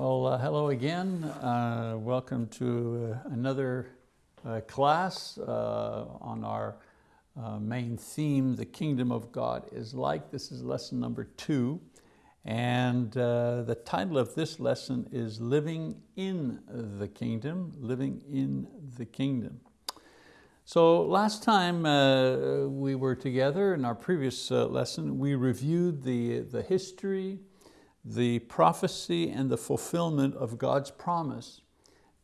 Well, uh, hello again. Uh, welcome to uh, another uh, class uh, on our uh, main theme, the kingdom of God is like. This is lesson number two. And the title of this lesson is Living in the Kingdom, Living in the Kingdom. So last time we were together in our previous lesson, we reviewed the, the history, the prophecy and the fulfillment of God's promise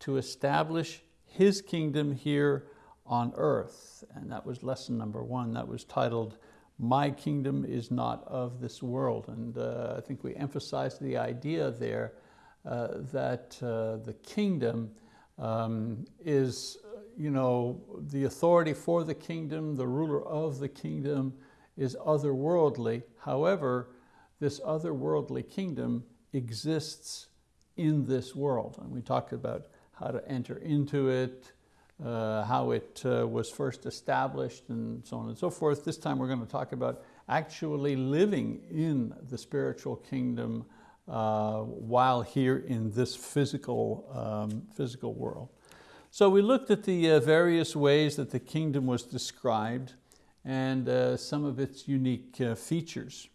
to establish His kingdom here on earth. And that was lesson number one. That was titled, My Kingdom is Not of This World. And uh, I think we emphasized the idea there uh, that uh, the kingdom um, is you know, the authority for the kingdom, the ruler of the kingdom is otherworldly. However, this otherworldly kingdom exists in this world. And we talked about how to enter into it, uh, how it uh, was first established and so on and so forth. This time we're going to talk about actually living in the spiritual kingdom uh, while here in this physical, um, physical world. So we looked at the uh, various ways that the kingdom was described and uh, some of its unique uh, features.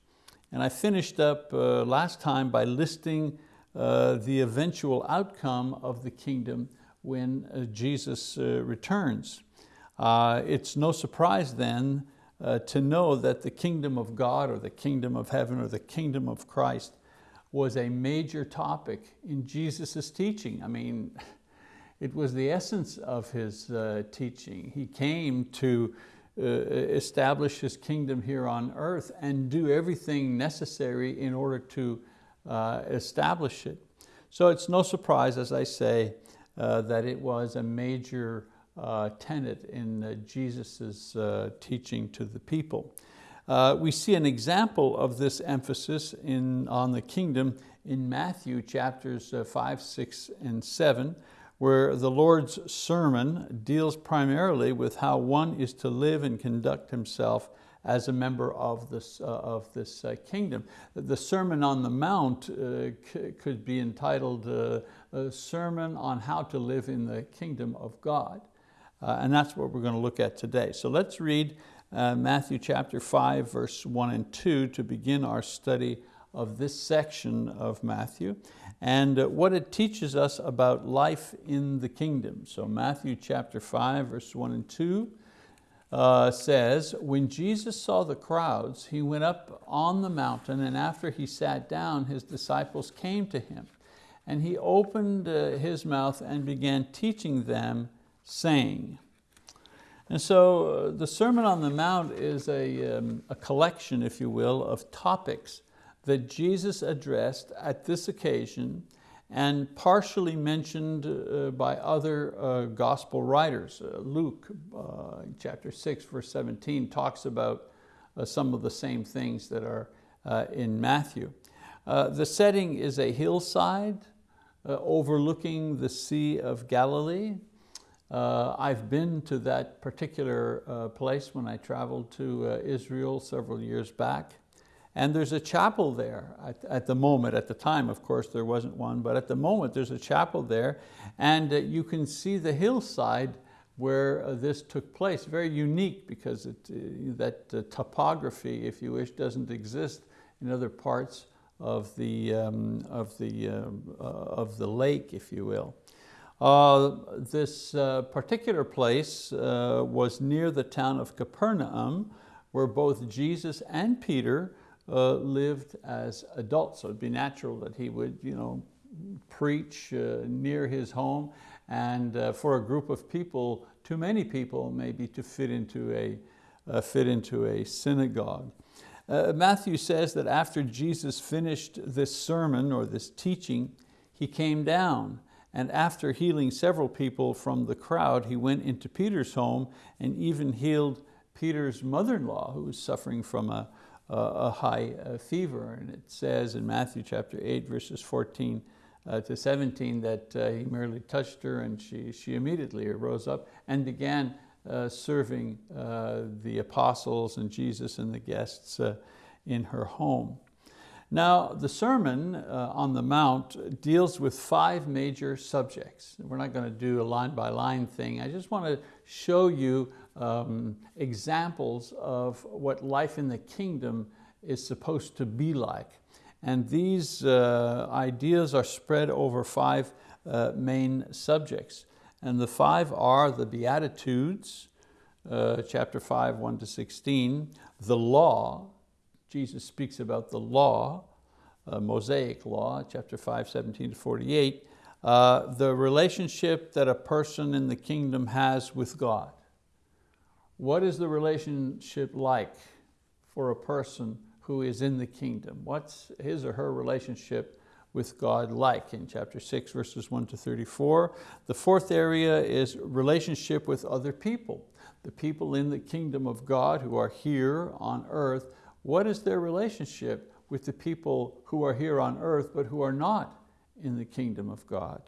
And I finished up uh, last time by listing uh, the eventual outcome of the kingdom when uh, Jesus uh, returns. Uh, it's no surprise then uh, to know that the kingdom of God or the kingdom of heaven or the kingdom of Christ was a major topic in Jesus' teaching. I mean, it was the essence of his teaching. He came to uh, establish His kingdom here on earth and do everything necessary in order to uh, establish it. So it's no surprise, as I say, uh, that it was a major uh, tenet in uh, Jesus' uh, teaching to the people. we see an example of this emphasis in, on the kingdom in Matthew chapters five, six, and seven, where the Lord's sermon deals primarily with how one is to live and conduct himself as a member of this, uh, of this uh, kingdom. The Sermon on the Mount uh, could be entitled uh, a Sermon on how to live in the kingdom of God. Uh, and that's what we're going to look at today. So let's read uh, Matthew chapter 5, verse 1 and 2 to begin our study of this section of Matthew and what it teaches us about life in the kingdom. So Matthew chapter 5, verse 1 and 2 uh, says, When Jesus saw the crowds, he went up on the mountain, and after he sat down, his disciples came to him. And he opened uh, his mouth and began teaching them, saying, and so uh, the Sermon on the Mount is a, um, a collection, if you will, of topics that Jesus addressed at this occasion and partially mentioned uh, by other uh, gospel writers. Uh, Luke, uh, chapter 6, verse 17, talks about uh, some of the same things that are uh, in Matthew. the setting is a hillside overlooking the Sea of Galilee. I've been to that particular place when I traveled to Israel several years back. And there's a chapel there at, at, the moment. At the time, of course, there wasn't one, but at the moment there's a chapel there. And uh, you can see the hillside where uh, this took place. Very unique because it, uh, that uh, topography, if you wish, doesn't exist in other parts of the, um, of the, um, uh, of the lake, if you will. Uh, this particular place was near the town of Capernaum, where both Jesus and Peter uh, lived as adults. So it'd be natural that he would you know, preach uh, near his home and uh, for a group of people, too many people maybe to fit into a, uh, fit into a synagogue. Uh, Matthew says that after Jesus finished this sermon or this teaching, he came down and after healing several people from the crowd, he went into Peter's home and even healed Peter's mother-in-law who was suffering from a, a high uh, fever. And it says in Matthew chapter 8, verses 14 uh, to 17 that uh, he merely touched her and she, she immediately rose up and began serving the apostles and Jesus and the guests in her home. Now, the Sermon on the Mount deals with five major subjects. We're not going to do a line by line thing. I just want to show you um, examples of what life in the kingdom is supposed to be like. And these uh, ideas are spread over five uh, main subjects. And the five are the Beatitudes, uh, chapter 5, 1 to 16, the law, Jesus speaks about the law, uh, Mosaic law, chapter 5, 17 to 48, uh, the relationship that a person in the kingdom has with God. What is the relationship like for a person who is in the kingdom? What's his or her relationship with God like in chapter 6, verses 1 to 34. The fourth area is relationship with other people. The people in the kingdom of God who are here on earth, what is their relationship with the people who are here on earth but who are not in the kingdom of God?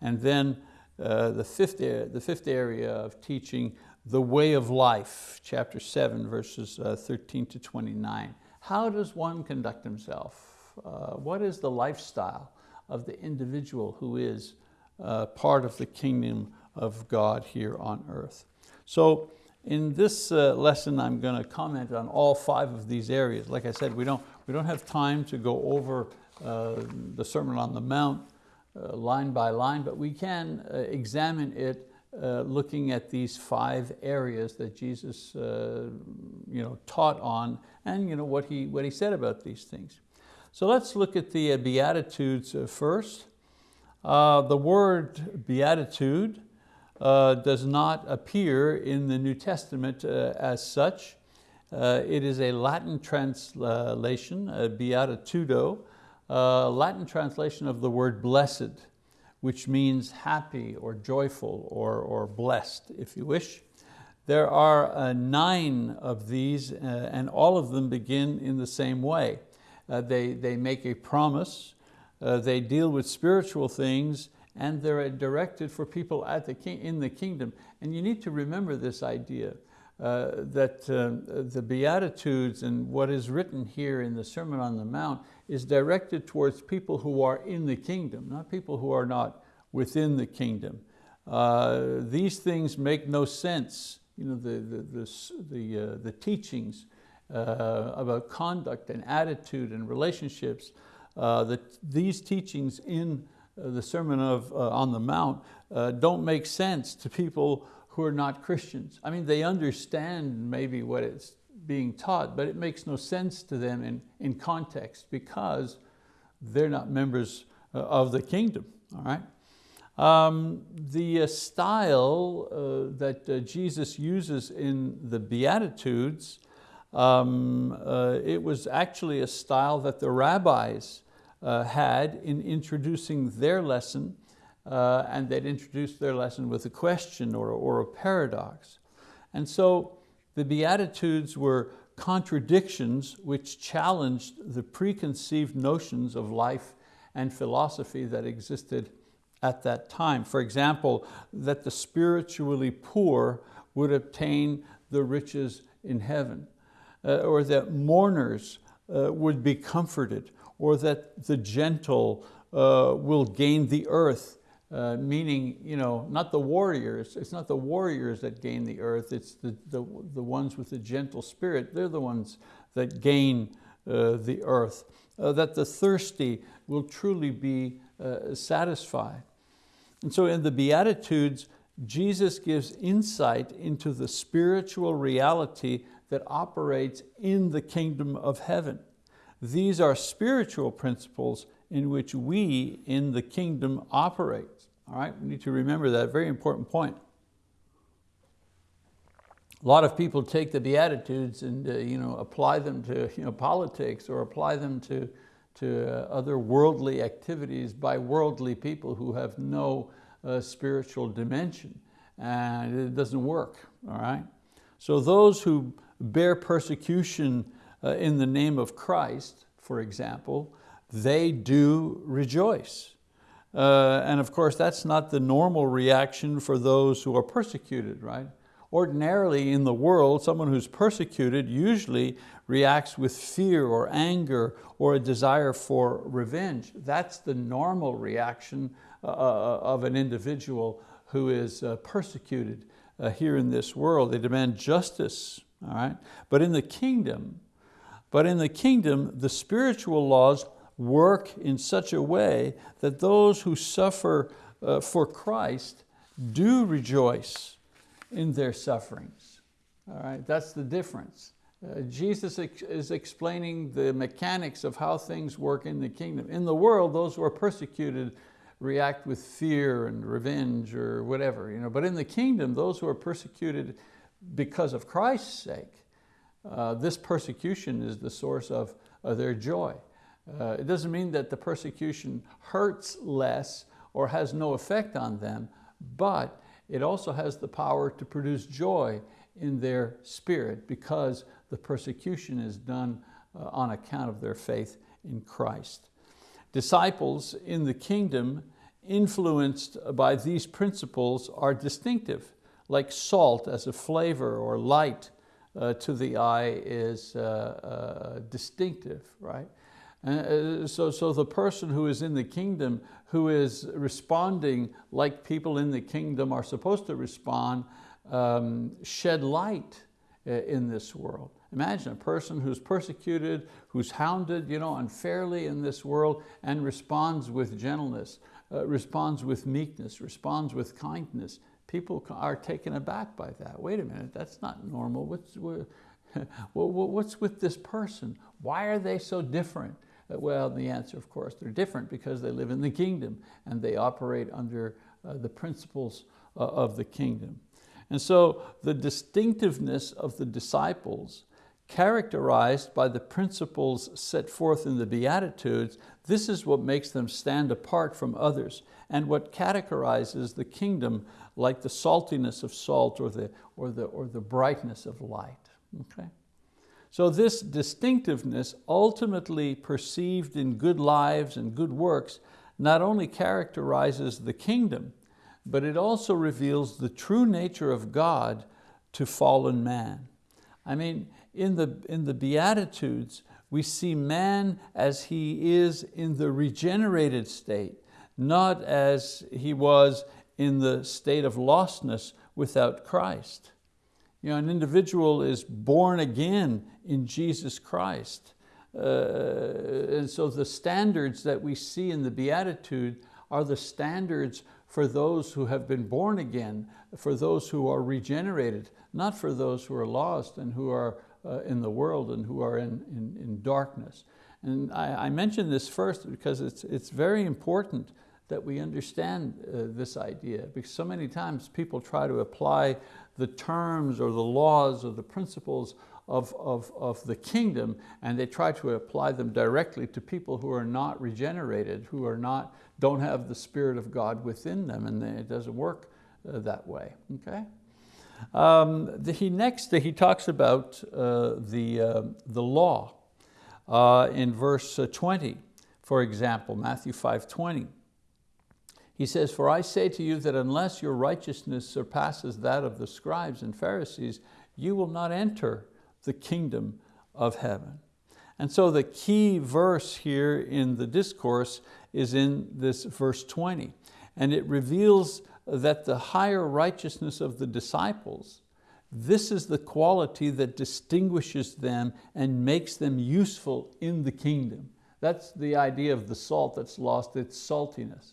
And then uh, the, fifth, the fifth area of teaching, the way of life, chapter 7, verses uh, 13 to 29. How does one conduct himself? Uh, what is the lifestyle of the individual who is uh, part of the kingdom of God here on earth? So in this uh, lesson, I'm going to comment on all five of these areas. Like I said, we don't, we don't have time to go over uh, the Sermon on the Mount uh, line by line, but we can examine it uh, looking at these five areas that Jesus uh, you know, taught on and you know, what, he, what he said about these things. So let's look at the Beatitudes first. the word beatitude uh, does not appear in the New Testament uh, as such. Uh, it is a Latin translation, beatitudo, Latin translation of the word blessed, which means happy or joyful or, or blessed, if you wish. There are uh, nine of these uh, and all of them begin in the same way. Uh, they, they make a promise, they deal with spiritual things, and they're directed for people at the king, in the kingdom. And you need to remember this idea uh, that uh, the Beatitudes and what is written here in the Sermon on the Mount is directed towards people who are in the kingdom, not people who are not within the kingdom. Uh, these things make no sense. You know, the, the, the, the, uh, the teachings uh, about conduct and attitude and relationships, uh, the, these teachings in uh, the Sermon of, uh, on the Mount don't make sense to people who are not Christians. I mean, they understand maybe what it's being taught, but it makes no sense to them in, in context because they're not members of the kingdom, all right? Um, the style uh, that uh, Jesus uses in the Beatitudes, um, uh, it was actually a style that the rabbis uh, had in introducing their lesson, uh, and they'd introduce their lesson with a question or, or a paradox. And so the Beatitudes were contradictions which challenged the preconceived notions of life and philosophy that existed at that time. For example, that the spiritually poor would obtain the riches in heaven, uh, or that mourners uh, would be comforted, or that the gentle uh, will gain the earth, uh, meaning you know, not the warriors, it's not the warriors that gain the earth, it's the, the, the ones with the gentle spirit, they're the ones that gain uh, the earth. Uh, that the thirsty will truly be uh, satisfied. And so in the Beatitudes, Jesus gives insight into the spiritual reality that operates in the kingdom of heaven. These are spiritual principles in which we in the kingdom operate. All right, we need to remember that, very important point. A lot of people take the Beatitudes and uh, you know, apply them to you know, politics or apply them to, to uh, other worldly activities by worldly people who have no uh, spiritual dimension and it doesn't work, all right? So those who bear persecution uh, in the name of Christ, for example, they do rejoice. Uh, and of course, that's not the normal reaction for those who are persecuted, right? Ordinarily in the world, someone who's persecuted usually reacts with fear or anger or a desire for revenge. That's the normal reaction uh, uh of an individual who is uh, persecuted uh, here in this world. They demand justice, all right? But in the kingdom, but in the kingdom, the spiritual laws work in such a way that those who suffer uh, for Christ do rejoice in their sufferings. All right, that's the difference. Uh, Jesus ex is explaining the mechanics of how things work in the kingdom. In the world, those who are persecuted react with fear and revenge or whatever. You know? But in the kingdom, those who are persecuted because of Christ's sake, uh, this persecution is the source of, of their joy. Uh, it doesn't mean that the persecution hurts less or has no effect on them, but it also has the power to produce joy in their spirit because the persecution is done uh, on account of their faith in Christ. Disciples in the kingdom influenced by these principles are distinctive, like salt as a flavor or light uh, to the eye is uh, uh, distinctive, right? Uh, so, so the person who is in the kingdom, who is responding like people in the kingdom are supposed to respond, um, shed light uh, in this world. Imagine a person who's persecuted, who's hounded you know, unfairly in this world and responds with gentleness, uh, responds with meekness, responds with kindness. People are taken aback by that. Wait a minute, that's not normal. What's, what's with this person? Why are they so different? Uh, well, the answer, of course, they're different because they live in the kingdom and they operate under uh, the principles uh, of the kingdom. And so the distinctiveness of the disciples characterized by the principles set forth in the Beatitudes, this is what makes them stand apart from others and what categorizes the kingdom like the saltiness of salt or the, or the, or the brightness of light. Okay? So this distinctiveness, ultimately perceived in good lives and good works, not only characterizes the kingdom, but it also reveals the true nature of God to fallen man. I mean, in the, in the Beatitudes, we see man as he is in the regenerated state, not as he was in the state of lostness without Christ. You know, an individual is born again in Jesus Christ. Uh, and so the standards that we see in the Beatitude are the standards for those who have been born again, for those who are regenerated, not for those who are lost and who are uh, in the world and who are in, in, in darkness. And I, I mention this first because it's, it's very important that we understand uh, this idea because so many times people try to apply the terms or the laws or the principles of, of, of the kingdom and they try to apply them directly to people who are not regenerated, who are not, don't have the Spirit of God within them and it doesn't work uh, that way, okay? Um, the, he next he talks about uh, the, uh, the law uh, in verse uh, 20, for example, Matthew 5.20. He says, for I say to you that unless your righteousness surpasses that of the scribes and Pharisees, you will not enter the kingdom of heaven. And so the key verse here in the discourse is in this verse 20. And it reveals that the higher righteousness of the disciples, this is the quality that distinguishes them and makes them useful in the kingdom. That's the idea of the salt that's lost its saltiness.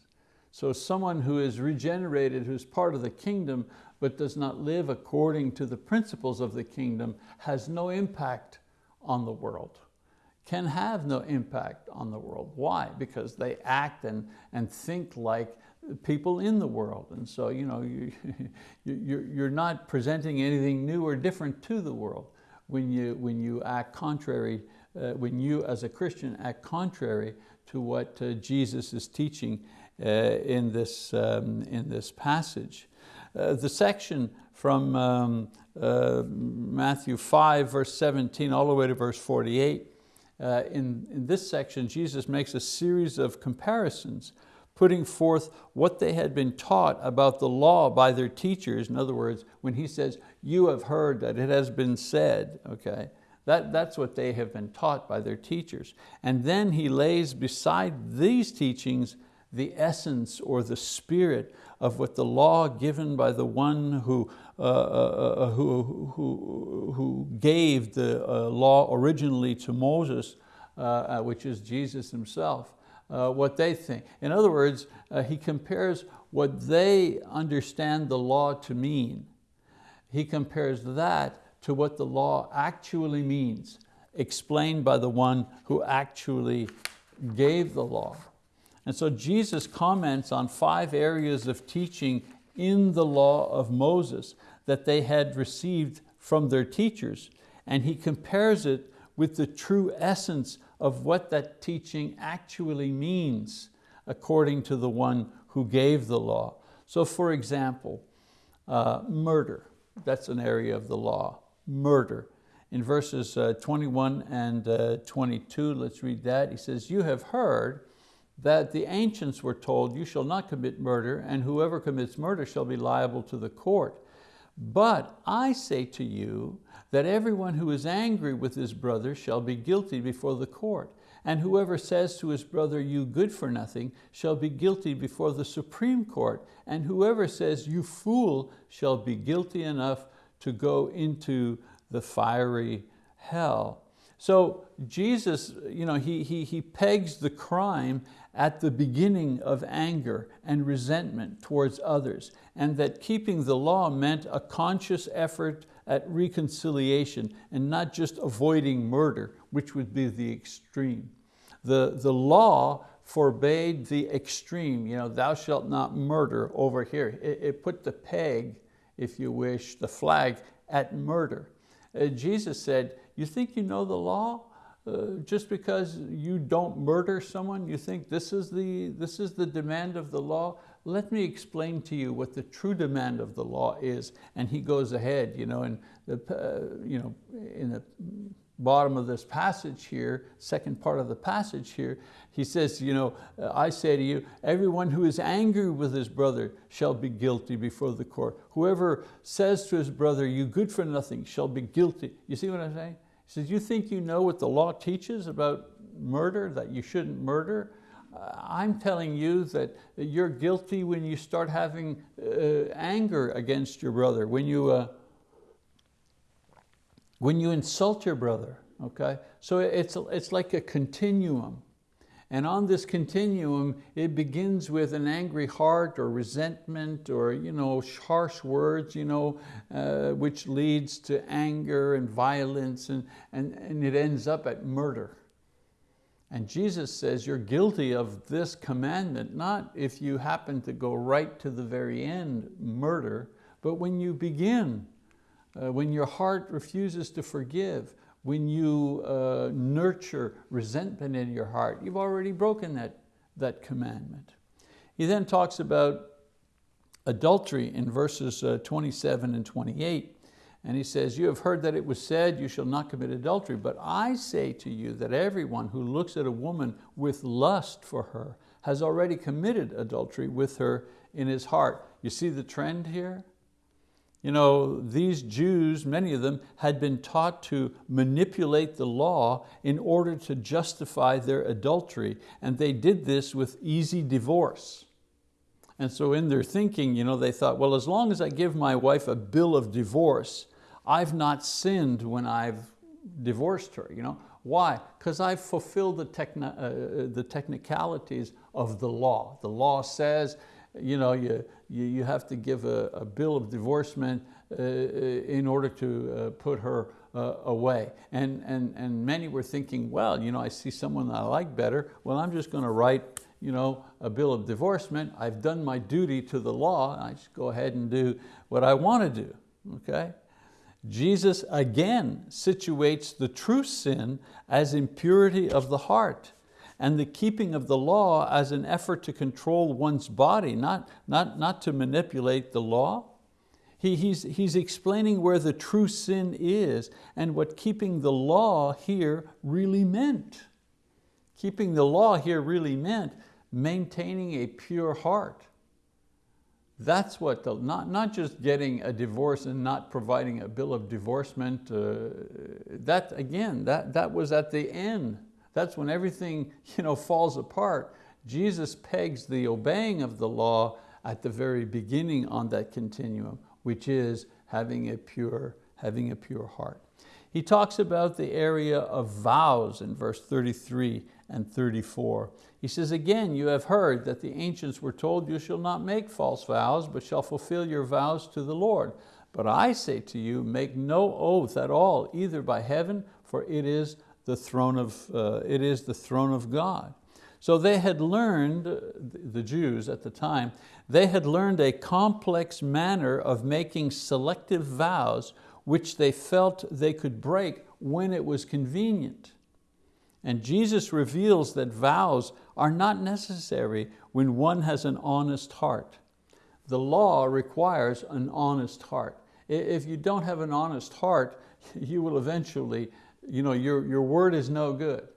So someone who is regenerated, who's part of the kingdom, but does not live according to the principles of the kingdom, has no impact on the world, can have no impact on the world. Why? Because they act and, and think like people in the world. And so you know, you, you're not presenting anything new or different to the world when you, when you act contrary, uh, when you as a Christian act contrary to what uh, Jesus is teaching in, this, um, in this passage. Uh, the section from um, uh, Matthew 5 verse 17 all the way to verse 48, uh, in, in this section Jesus makes a series of comparisons putting forth what they had been taught about the law by their teachers. In other words, when he says, you have heard that it has been said, okay, that, that's what they have been taught by their teachers. And then he lays beside these teachings the essence or the spirit of what the law given by the one who, uh, uh, uh who, who, who gave the uh, law originally to Moses, uh, uh, which is Jesus himself, what they think. In other words, he compares what they understand the law to mean. He compares that to what the law actually means, explained by the one who actually gave the law. And so Jesus comments on five areas of teaching in the law of Moses that they had received from their teachers. And he compares it with the true essence of what that teaching actually means according to the one who gave the law. So for example, uh, murder, that's an area of the law, murder. In verses uh, 21 and uh, 22, let's read that. He says, you have heard that the ancients were told, you shall not commit murder, and whoever commits murder shall be liable to the court. But I say to you that everyone who is angry with his brother shall be guilty before the court. And whoever says to his brother, you good for nothing, shall be guilty before the Supreme Court. And whoever says, you fool, shall be guilty enough to go into the fiery hell. So Jesus, you know, he, he, he pegs the crime at the beginning of anger and resentment towards others, and that keeping the law meant a conscious effort at reconciliation and not just avoiding murder, which would be the extreme. The, the law forbade the extreme, you know, thou shalt not murder over here. It, it put the peg, if you wish, the flag at murder. Uh, Jesus said, you think you know the law? Uh, just because you don't murder someone, you think this is, the, this is the demand of the law? Let me explain to you what the true demand of the law is. And he goes ahead, you know, and the, uh, you know, in the bottom of this passage here, second part of the passage here, he says, you know, I say to you, everyone who is angry with his brother shall be guilty before the court. Whoever says to his brother, you good for nothing, shall be guilty. You see what I'm saying? Says, you think you know what the law teaches about murder, that you shouldn't murder? Uh, I'm telling you that you're guilty when you start having uh, anger against your brother, when you, uh, when you insult your brother, okay? So it's, it's like a continuum. And on this continuum, it begins with an angry heart or resentment or you know, harsh words, you know, uh, which leads to anger and violence and, and, and it ends up at murder. And Jesus says you're guilty of this commandment, not if you happen to go right to the very end, murder, but when you begin, uh, when your heart refuses to forgive, when you uh, nurture resentment in your heart, you've already broken that, that commandment. He then talks about adultery in verses uh, 27 and 28. And he says, you have heard that it was said, you shall not commit adultery. But I say to you that everyone who looks at a woman with lust for her has already committed adultery with her in his heart. You see the trend here? You know, these Jews, many of them, had been taught to manipulate the law in order to justify their adultery, and they did this with easy divorce. And so in their thinking, you know, they thought, well, as long as I give my wife a bill of divorce, I've not sinned when I've divorced her. You know? Why? Because I've fulfilled the, techni uh, the technicalities of the law. The law says you know, you, you, you have to give a, a bill of divorcement uh, uh, in order to uh, put her uh, away. And, and, and many were thinking, well, you know, I see someone I like better, well, I'm just going to write you know, a bill of divorcement. I've done my duty to the law. I just go ahead and do what I want to do, okay? Jesus again situates the true sin as impurity of the heart and the keeping of the law as an effort to control one's body, not, not, not to manipulate the law. He, he's, he's explaining where the true sin is and what keeping the law here really meant. Keeping the law here really meant maintaining a pure heart. That's what, the, not, not just getting a divorce and not providing a bill of divorcement. Uh, that, again, that, that was at the end. That's when everything you know, falls apart. Jesus pegs the obeying of the law at the very beginning on that continuum, which is having a pure, having a pure heart. He talks about the area of vows in verse 33 and 34. He says, again, you have heard that the ancients were told, you shall not make false vows, but shall fulfill your vows to the Lord. But I say to you, make no oath at all, either by heaven, for it is the throne of, uh, it is the throne of God. So they had learned, the Jews at the time, they had learned a complex manner of making selective vows which they felt they could break when it was convenient. And Jesus reveals that vows are not necessary when one has an honest heart. The law requires an honest heart. If you don't have an honest heart, you will eventually, you know, your, your word is no good.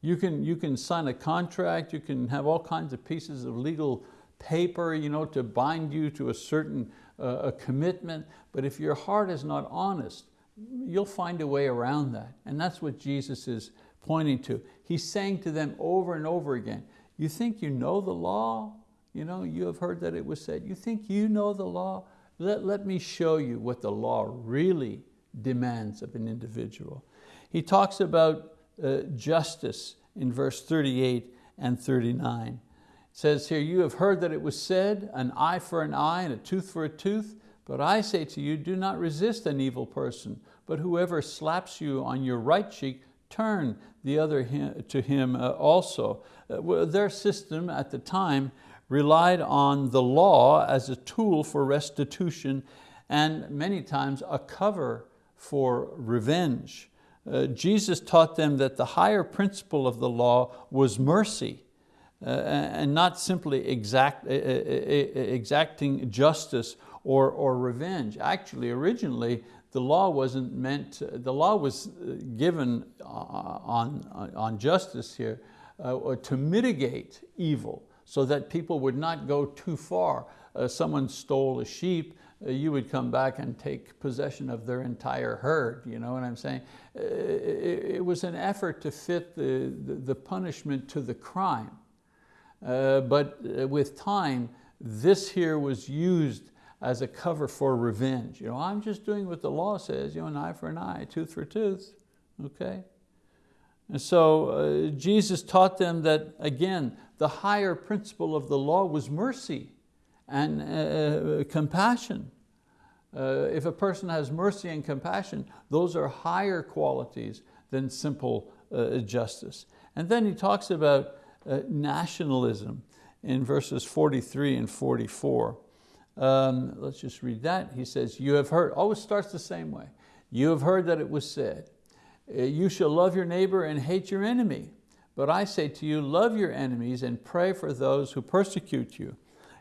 You can, you can sign a contract, you can have all kinds of pieces of legal paper you know, to bind you to a certain uh, a commitment, but if your heart is not honest, you'll find a way around that. And that's what Jesus is pointing to. He's saying to them over and over again, you think you know the law? You know, you have heard that it was said, you think you know the law? Let, let me show you what the law really demands of an individual. He talks about uh, justice in verse 38 and 39. It says here, you have heard that it was said, an eye for an eye and a tooth for a tooth, but I say to you, do not resist an evil person, but whoever slaps you on your right cheek, turn the other to him uh, also. Uh, their system at the time relied on the law as a tool for restitution and many times a cover for revenge. Uh, Jesus taught them that the higher principle of the law was mercy uh, and not simply exact, uh, exacting justice or, or revenge. Actually, originally, the law wasn't meant, the law was uh, given uh, on, on justice here to mitigate evil so that people would not go too far. Someone stole a sheep, you would come back and take possession of their entire herd, you know what I'm saying? Uh, it, it, was an effort to fit the, the, the punishment to the crime. but with time, this here was used as a cover for revenge. You know, I'm just doing what the law says, you know, an eye for an eye, tooth for tooth, okay? And so uh, Jesus taught them that, again, the higher principle of the law was mercy and uh, uh compassion. Uh, if a person has mercy and compassion, those are higher qualities than simple uh, justice. And then he talks about uh, nationalism in verses 43 and 44. Um, let's just read that. He says, you have heard, always starts the same way. You have heard that it was said, uh, you shall love your neighbor and hate your enemy. But I say to you, love your enemies and pray for those who persecute you.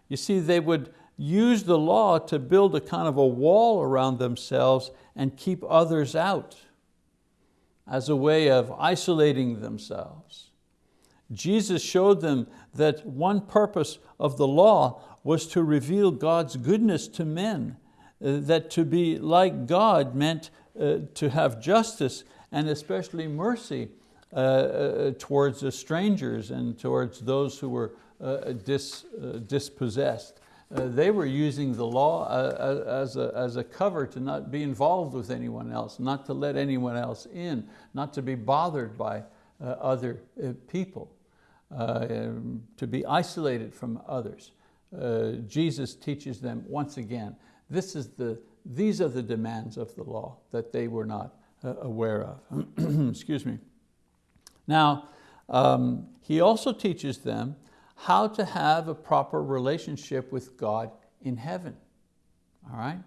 You see, they would use the law to build a kind of a wall around themselves and keep others out as a way of isolating themselves. Jesus showed them that one purpose of the law was to reveal God's goodness to men, uh, that to be like God meant uh, to have justice and especially mercy uh, towards strangers and towards those who were uh, dis, uh, they were using the law as a, as a cover to not be involved with anyone else, not to let anyone else in, not to be bothered by other people, um, to be isolated from others uh, Jesus teaches them once again, this is the, these are the demands of the law that they were not uh, aware of. Excuse me. Now, um, he also teaches them how to have a proper relationship with God in heaven. All right?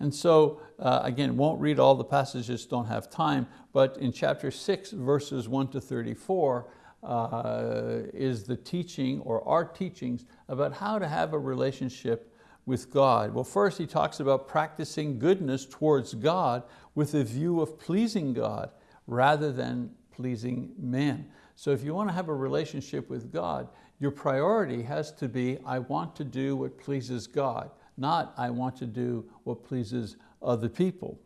And so, uh, again, won't read all the passages, don't have time, but in chapter six, verses one to 34, uh, is the teaching or our teachings about how to have a relationship with God. Well, first he talks about practicing goodness towards God with a view of pleasing God rather than pleasing men. So if you want to have a relationship with God, Your priority has to be, I want to do what pleases God, not I want to do what pleases other people.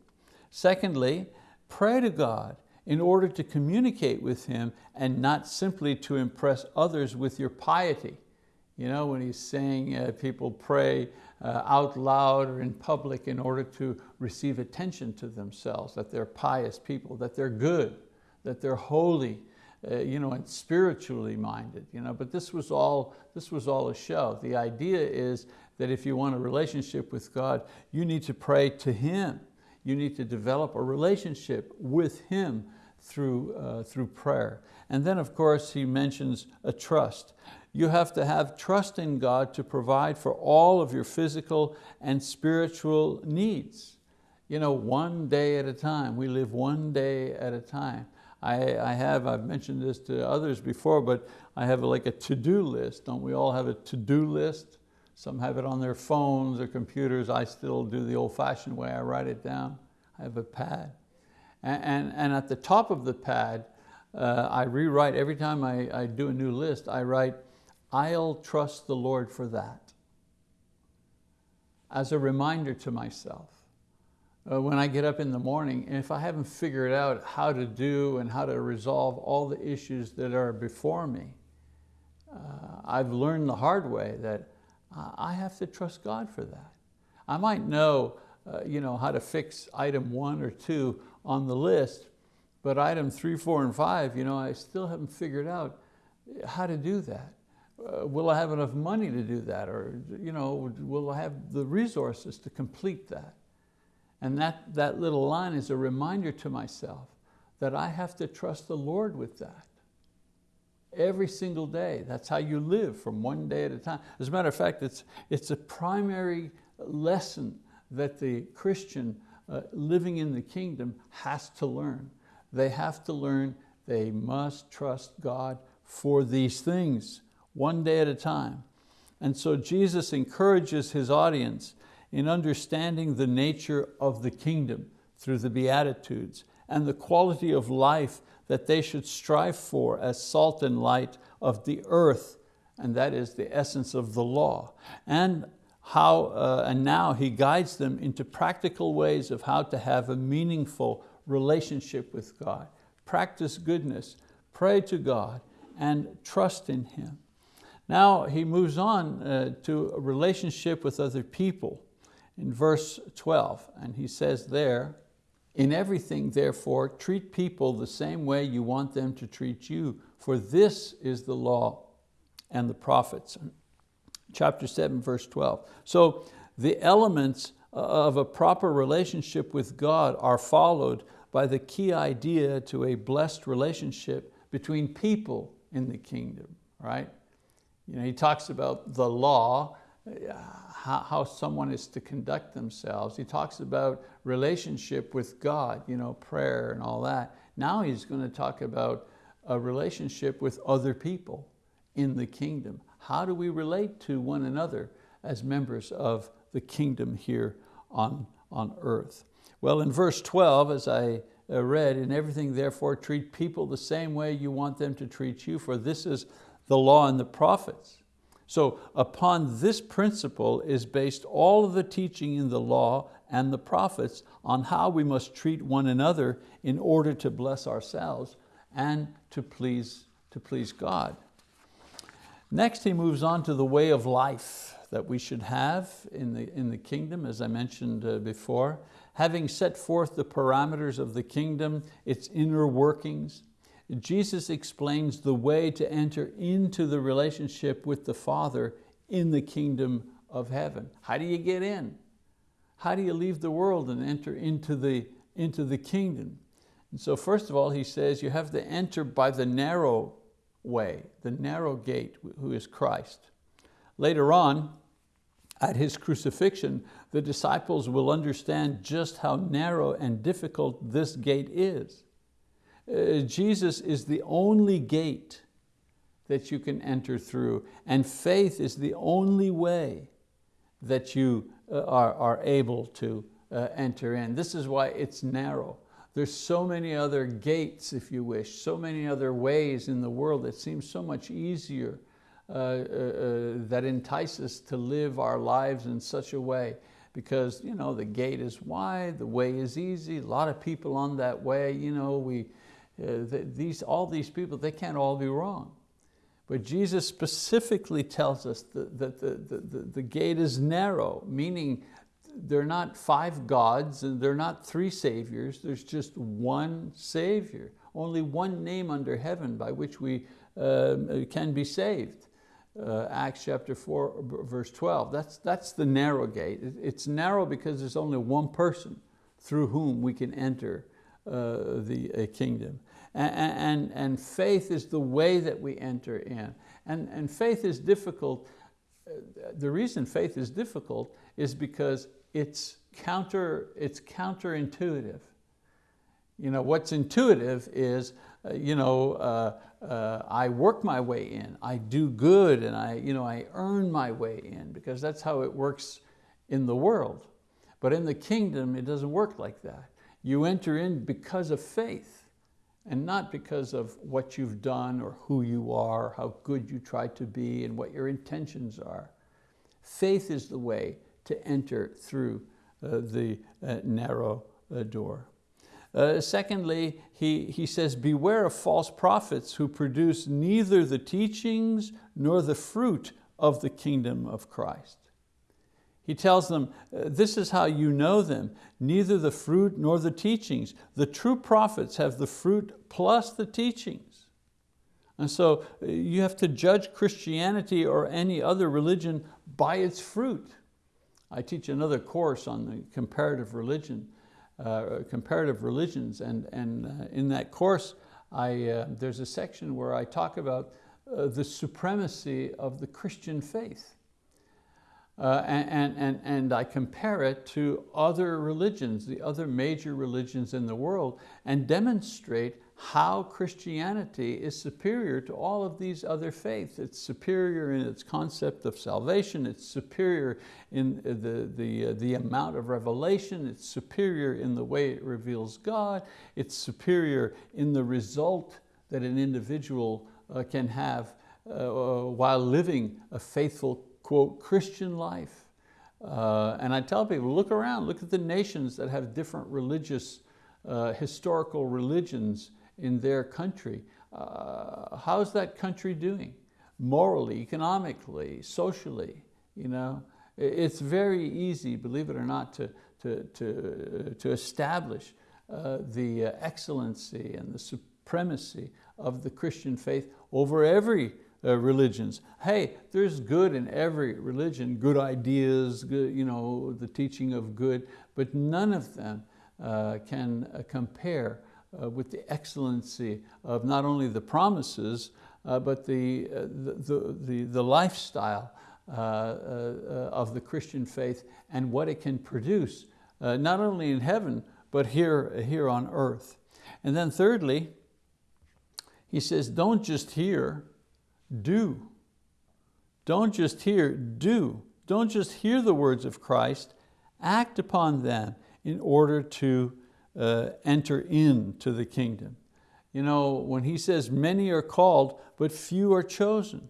Secondly, pray to God in order to communicate with Him and not simply to impress others with your piety. You know, when he's saying uh, people pray uh, out loud or in public in order to receive attention to themselves, that they're pious people, that they're good, that they're holy, uh, you know, and spiritually minded. You know? But this was, all, this was all a show. The idea is that if you want a relationship with God, you need to pray to Him. You need to develop a relationship with Him through, uh, through prayer. And then of course he mentions a trust. You have to have trust in God to provide for all of your physical and spiritual needs. You know, one day at a time. We live one day at a time. I, I have, I've mentioned this to others before, but I have like a to-do list. Don't we all have a to-do list? Some have it on their phones or computers. I still do the old-fashioned way. I write it down. I have a pad. And, and, and at the top of the pad, uh, I rewrite, every time I, I do a new list, I write I'll trust the Lord for that. As a reminder to myself. Uh, when I get up in the morning, and if I haven't figured out how to do and how to resolve all the issues that are before me, uh, I've learned the hard way that I have to trust God for that. I might know, uh, you know how to fix item one or two on the list, but item three, four, and five, you know, I still haven't figured out how to do that uh, will I have enough money to do that? Or you know, will I have the resources to complete that? And that, that little line is a reminder to myself that I have to trust the Lord with that. Every single day, that's how you live from one day at a time. As a matter of fact, it's, it's a primary lesson that the Christian uh, living in the kingdom has to learn. They have to learn they must trust God for these things one day at a time. And so Jesus encourages his audience in understanding the nature of the kingdom through the Beatitudes and the quality of life that they should strive for as salt and light of the earth, and that is the essence of the law. And how, uh, and now he guides them into practical ways of how to have a meaningful relationship with God. Practice goodness, pray to God, and trust in Him. Now he moves on uh, to a relationship with other people in verse 12, and he says there, in everything therefore treat people the same way you want them to treat you, for this is the law and the prophets. Chapter 7, verse 12. So the elements of a proper relationship with God are followed by the key idea to a blessed relationship between people in the kingdom, right? You know, he talks about the law, how, someone is to conduct themselves. He talks about relationship with God, you know, prayer and all that. Now he's going to talk about a relationship with other people in the kingdom. How do we relate to one another as members of the kingdom here on, on earth? Well, in verse 12, as I uh, read, in everything therefore treat people the same way you want them to treat you, for this is the law and the prophets. So upon this principle is based all of the teaching in the law and the prophets on how we must treat one another in order to bless ourselves and to please, to please God. Next he moves on to the way of life that we should have in the, in the kingdom, as I mentioned uh, before. Having set forth the parameters of the kingdom, its inner workings, Jesus explains the way to enter into the relationship with the Father in the kingdom of heaven. How do you get in? How do you leave the world and enter into the, into the kingdom? And so first of all, he says you have to enter by the narrow way, the narrow gate, who is Christ. Later on, at his crucifixion, the disciples will understand just how narrow and difficult this gate is. Uh, Jesus is the only gate that you can enter through, and faith is the only way that you uh, are, are able to uh, enter in. This is why it's narrow. There's so many other gates, if you wish, so many other ways in the world that seem so much easier uh, uh, that entice us to live our lives in such a way because you know, the gate is wide, the way is easy, a lot of people on that way, you know, we, these, all these people, they can't all be wrong. But Jesus specifically tells us that the, the, the, the gate is narrow, meaning they're not five gods and they're not three saviors, there's just one savior, only one name under heaven by which we uh, can be saved. Uh, Acts chapter 4, verse 12. That's, that's the narrow gate. It's narrow because there's only one person through whom we can enter uh, the uh, kingdom. And, and, faith is the way that we enter in. And, and faith is difficult. Uh, the reason faith is difficult is because it's, counter, it's counterintuitive. You know, what's intuitive is, uh, you know, uh, uh, I work my way in, I do good and I, you know, I earn my way in because that's how it works in the world. But in the kingdom, it doesn't work like that. You enter in because of faith and not because of what you've done or who you are, how good you try to be and what your intentions are. Faith is the way to enter through uh, the uh, narrow uh, door. Uh, secondly, he, he says, beware of false prophets who produce neither the teachings nor the fruit of the kingdom of Christ. He tells them, uh, this is how you know them, neither the fruit nor the teachings. The true prophets have the fruit plus the teachings. And so uh, you have to judge Christianity or any other religion by its fruit. I teach another course on the comparative religion, uh, comparative religions, and, and uh, in that course, I, uh, there's a section where I talk about uh, the supremacy of the Christian faith. Uh, and, and, and I compare it to other religions, the other major religions in the world, and demonstrate how Christianity is superior to all of these other faiths. It's superior in its concept of salvation, it's superior in the, the, uh, the amount of revelation, it's superior in the way it reveals God, it's superior in the result that an individual uh, can have uh, while living a faithful quote, Christian life. Uh, and I tell people, look around, look at the nations that have different religious, uh, historical religions in their country. Uh, how's that country doing? Morally, economically, socially, you know? It's very easy, believe it or not, to, to, to, to establish uh, the excellency and the supremacy of the Christian faith over every uh, religions. Hey, there's good in every religion, good ideas, good, you know, the teaching of good, but none of them uh, can uh, compare uh, with the excellency of not only the promises, uh, but the, the, the, the, lifestyle of the Christian faith and what it can produce, not only in heaven, but here, here on earth. And then thirdly, he says, don't just hear, do. Don't just hear, do. Don't just hear the words of Christ, act upon them in order to uh, enter into the kingdom. You know, when he says many are called, but few are chosen.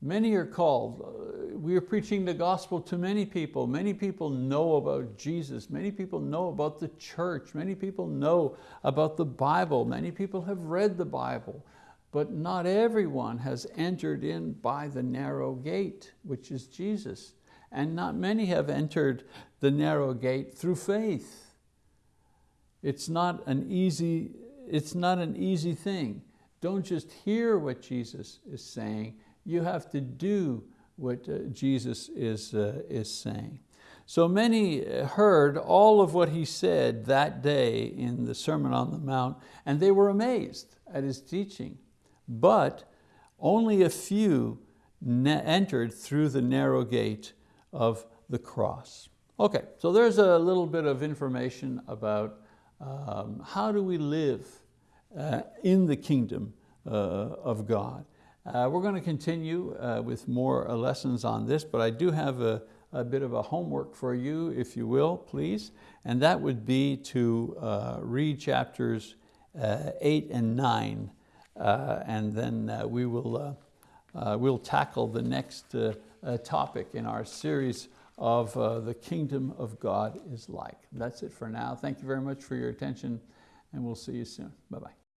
Many are called. Uh, we are preaching the gospel to many people. Many people know about Jesus. Many people know about the church. Many people know about the Bible. Many people have read the Bible but not everyone has entered in by the narrow gate, which is Jesus. And not many have entered the narrow gate through faith. It's not an easy, it's not an easy thing. Don't just hear what Jesus is saying, you have to do what uh, Jesus is, uh, is saying. So many heard all of what he said that day in the Sermon on the Mount, and they were amazed at his teaching but only a few entered through the narrow gate of the cross. Okay, so there's a little bit of information about um, how do we live uh, in the kingdom uh, of God. Uh, we're going to continue uh, with more uh, lessons on this, but I do have a, a, bit of a homework for you, if you will, please, and that would be to uh, read chapters eight and nine and then uh, we will uh, we'll tackle the next uh, uh, topic in our series of uh, the kingdom of God is like. That's it for now. Thank you very much for your attention and we'll see you soon. Bye-bye.